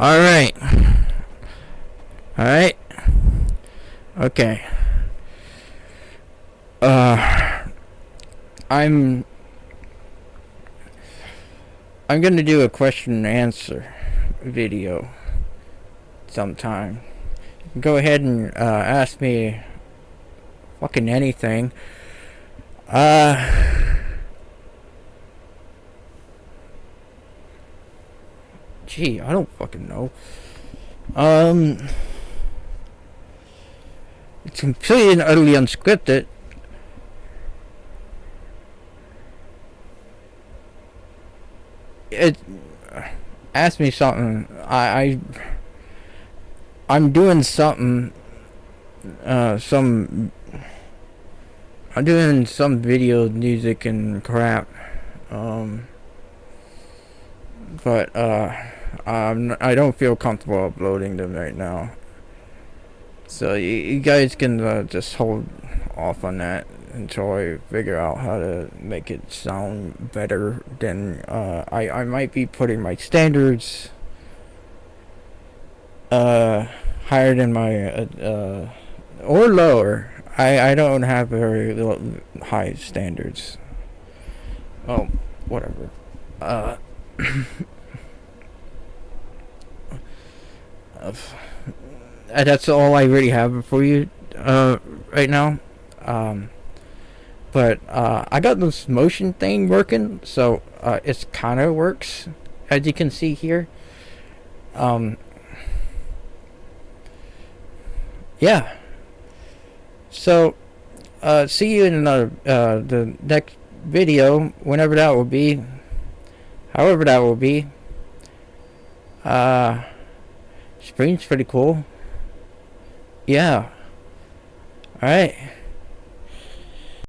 Alright. Alright. Okay. Uh, I'm I'm gonna do a question and answer video sometime. Go ahead and uh, ask me fucking anything. Uh, gee, I don't fucking know. Um, it's completely and utterly unscripted. It ask me something. I, I I'm doing something. Uh, some. I'm doing some video music and crap. Um. But uh, I don't feel comfortable uploading them right now. So you, you guys can uh, just hold off on that until I figure out how to make it sound better. Then uh, I I might be putting my standards uh higher than my uh, uh or lower. I I don't have very high standards. Oh, whatever. Uh. That's all I really have for you uh, right now. Um, but uh, I got this motion thing working, so uh, it kind of works, as you can see here. Um, yeah. So, uh, see you in uh, the next video, whenever that will be, however that will be. Uh, spring's pretty cool. Yeah. Alright.